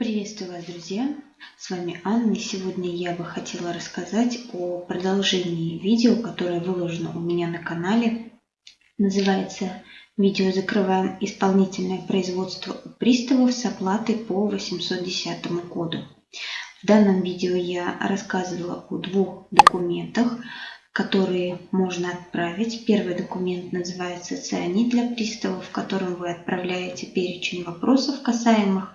Приветствую вас, друзья! С вами Анна, и сегодня я бы хотела рассказать о продолжении видео, которое выложено у меня на канале. Называется «Видео закрываем исполнительное производство у приставов с оплатой по 810 коду». В данном видео я рассказывала о двух документах, которые можно отправить. Первый документ называется «Цианид для приставов», в котором вы отправляете перечень вопросов, касаемых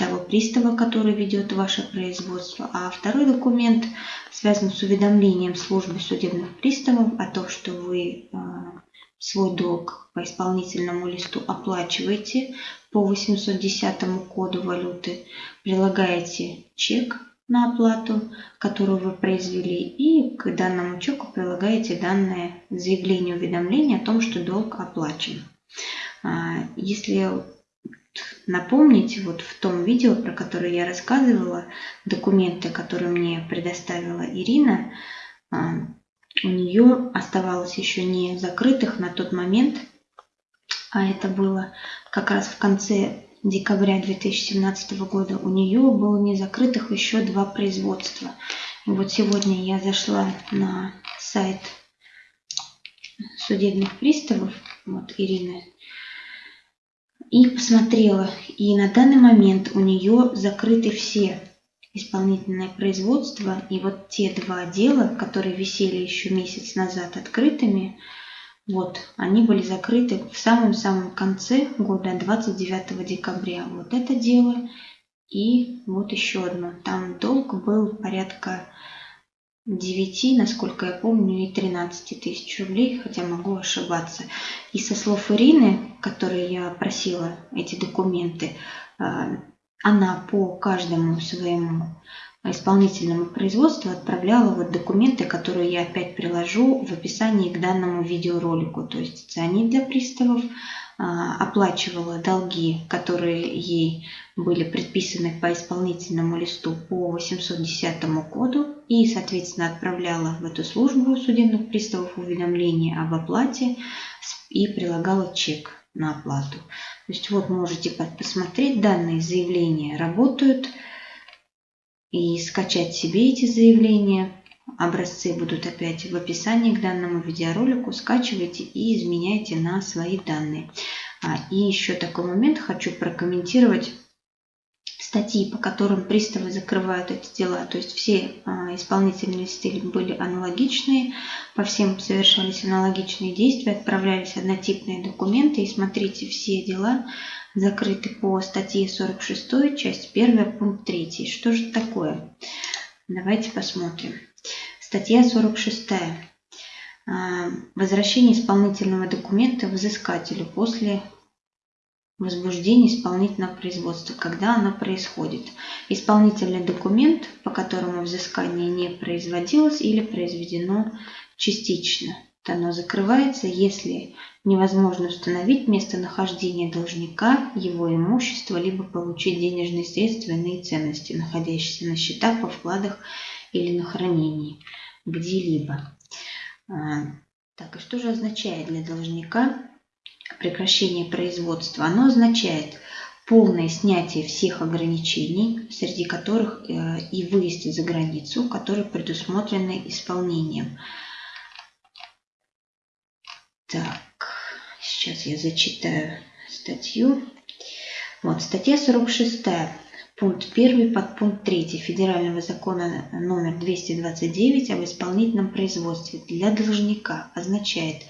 того пристава, который ведет ваше производство. А второй документ связан с уведомлением службы судебных приставов о том, что вы а, свой долг по исполнительному листу оплачиваете по 810 коду валюты, прилагаете чек на оплату, которую вы произвели, и к данному чеку прилагаете данное заявление уведомление о том, что долг оплачен. А, если напомнить, вот в том видео, про которое я рассказывала, документы, которые мне предоставила Ирина, а, у нее оставалось еще не закрытых на тот момент, а это было как раз в конце декабря 2017 года, у нее было не закрытых еще два производства. И вот сегодня я зашла на сайт судебных приставов, вот Ирины и посмотрела. И на данный момент у нее закрыты все исполнительное производство. И вот те два дела, которые висели еще месяц назад открытыми, вот, они были закрыты в самом-самом конце года, 29 декабря. Вот это дело и вот еще одно. Там долг был порядка 9, насколько я помню, и 13 тысяч рублей, хотя могу ошибаться. И со слов Ирины, которой я просила эти документы, а, она по каждому своему исполнительному производству отправляла вот документы, которые я опять приложу в описании к данному видеоролику. То есть цианид для приставов, а, оплачивала долги, которые ей были предписаны по исполнительному листу по 810 коду и, соответственно, отправляла в эту службу судебных приставов уведомление об оплате и прилагала чек на оплату. То есть вот можете посмотреть, данные заявления работают и скачать себе эти заявления. Образцы будут опять в описании к данному видеоролику. Скачивайте и изменяйте на свои данные. А, и еще такой момент хочу прокомментировать статьи, по которым приставы закрывают эти дела. То есть все а, исполнительные листы были аналогичные, по всем совершались аналогичные действия, отправлялись однотипные документы. И смотрите, все дела закрыты по статье 46, часть 1, пункт 3. Что же такое? Давайте посмотрим. Статья 46. А, возвращение исполнительного документа взыскателю после возбуждения исполнительного производства, когда оно происходит. Исполнительный документ, по которому взыскание не производилось или произведено частично. Оно закрывается, если невозможно установить местонахождение должника, его имущество, либо получить денежные средства иные ценности, находящиеся на счетах, во вкладах или на хранении где-либо. А, так, и что же означает для должника прекращение производства? Оно означает полное снятие всех ограничений, среди которых э, и выезд за границу, которые предусмотрены исполнением. Так, сейчас я зачитаю статью. Вот, статья 46 Пункт 1 подпункт 3 Федерального закона номер 229 об исполнительном производстве для должника означает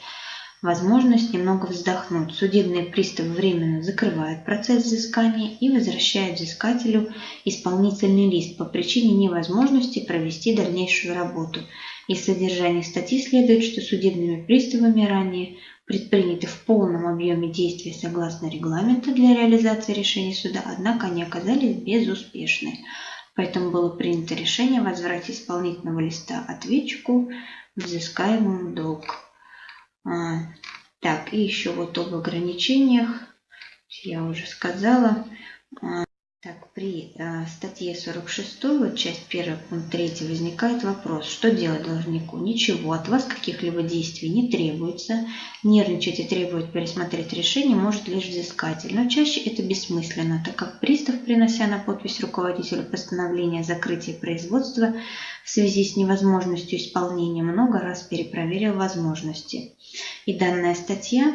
возможность немного вздохнуть. Судебные приставы временно закрывают процесс взыскания и возвращают взыскателю исполнительный лист по причине невозможности провести дальнейшую работу. Из содержания статьи следует, что судебными приставами ранее предприняты в полном объеме действия согласно регламенту для реализации решений суда, однако они оказались безуспешны. Поэтому было принято решение возврат исполнительного листа ответчику взыскаемому долг. А, так, и еще вот об ограничениях я уже сказала. Так, при э, статье 46, вот часть 1, пункт 3, возникает вопрос, что делать должнику? Ничего, от вас каких-либо действий не требуется. Нервничать и требовать пересмотреть решение может лишь взыскатель. Но чаще это бессмысленно, так как пристав, принося на подпись руководителю постановления о закрытии производства в связи с невозможностью исполнения, много раз перепроверил возможности. И данная статья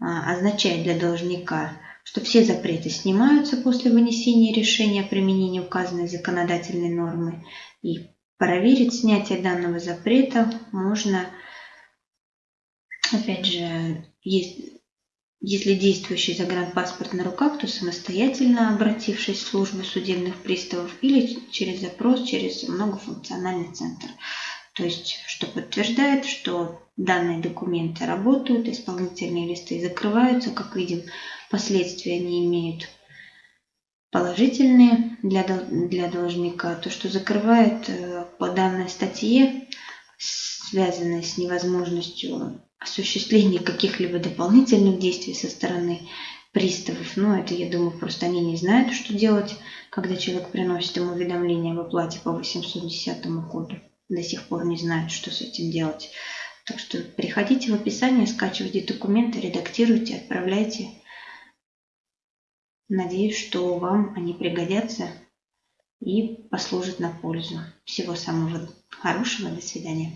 а, означает для должника – что все запреты снимаются после вынесения решения о применении указанной законодательной нормы. И проверить снятие данного запрета можно, опять же, есть, если действующий загранпаспорт на руках, то самостоятельно обратившись в службу судебных приставов или через запрос через многофункциональный центр. То есть, что подтверждает, что данные документы работают, исполнительные листы закрываются, как видим, последствия они имеют положительные для, для должника. То, что закрывает э, по данной статье, связанной с невозможностью осуществления каких-либо дополнительных действий со стороны приставов. Ну, это, я думаю, просто они не знают, что делать, когда человек приносит им уведомление об оплате по 810 коду. До сих пор не знают, что с этим делать. Так что приходите в описание, скачивайте документы, редактируйте, отправляйте. Надеюсь, что вам они пригодятся и послужат на пользу. Всего самого хорошего. До свидания.